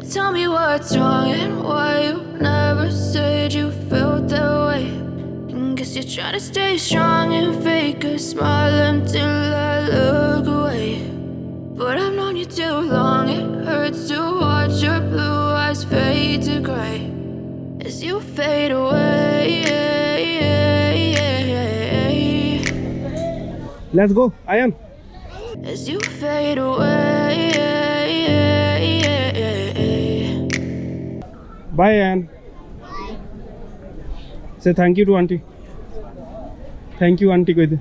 tell me what's wrong and why you never said you felt that way. And guess you're trying to stay strong and fake a smile until I look away. But I've known you too long, it hurts to watch your blue eyes fade to gray as you fade away. Let's go, Ayan. As you fade away. Bye, Anne. Bye. Say thank you to auntie. Thank you, auntie. Good.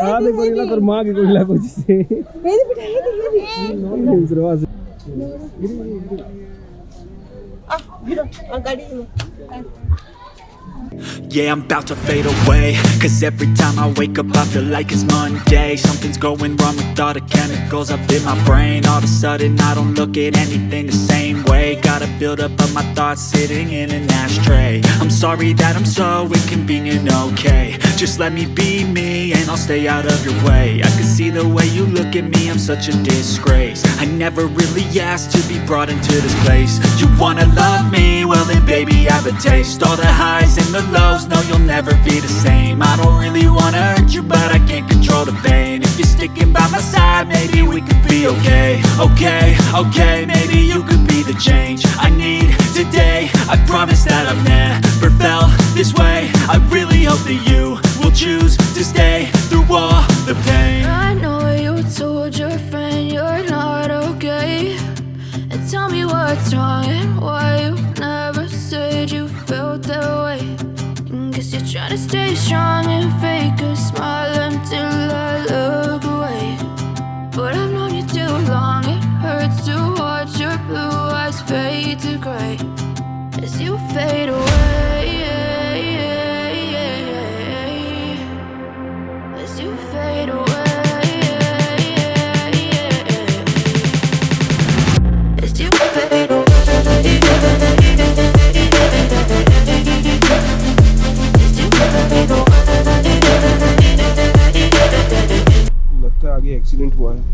हाँ देखो ये ना माँ की कोई लागू जिसे मेरे बेटा है तो ये भी नहीं ज़रूर आ गिरो गाड़ी में Yeah, I'm about to fade away. Cause every time I wake up I feel like it's Monday. Something's going wrong with all the chemicals up in my brain. All of a sudden I don't look at anything the same way. Gotta build up of my thoughts sitting in an ashtray. I'm sorry that I'm so inconvenient, okay. Just let me be me and I'll stay out of your way. I can see the way you look at me, I'm such a disgrace. I never really asked to be brought into this place. You wanna love me? Well then baby I have a taste. All the highs and the lows, no you'll never be the same. I don't really wanna hurt you but I can't control the pain. If you're sticking by my side, maybe we could be okay. Okay, okay, maybe you could be the change I need today. I promise that I've never felt this way. I really hope that you Guess you're trying to stay strong and fake a smile until I look faint one.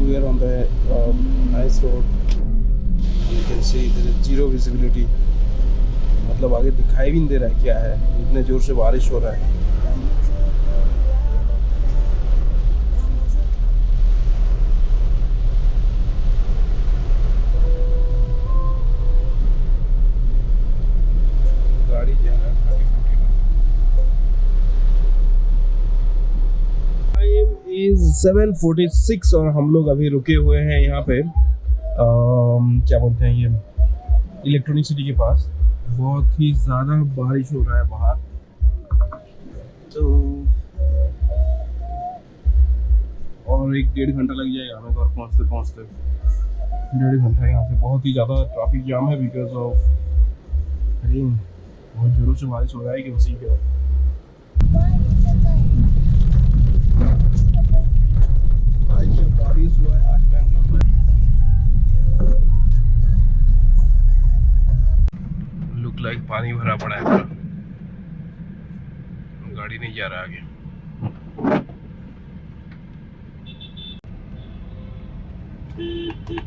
We are on the um, road and you can see there is zero visibility मतलब आगे दिखाई भी नहीं दे रहा है क्या है इतने ज़ोर से बारिश हो रहा है। टाइम इज़ 7:46 और हम लोग अभी रुके हुए हैं यहाँ पे अम, क्या बोलते हैं ये इलेक्ट्रॉनिक सिटी के पास। बहुत ही ज़्यादा बारिश हो रहा है बाहर। तो और एक डेढ़ घंटा लग जाएगा हमें घर पहुँचते पहुँचते। डेढ़ घंटा यहाँ से बहुत ही ज़्यादा ट्रैफ़िक जाम है बिकॉज़ ऑफ़ रेन बहुत ज़ोरों से बारिश हो रहा है कि उसी के लग पानी भरा पड़ा है गाड़ी नहीं जा रहा आगे Beep, beep.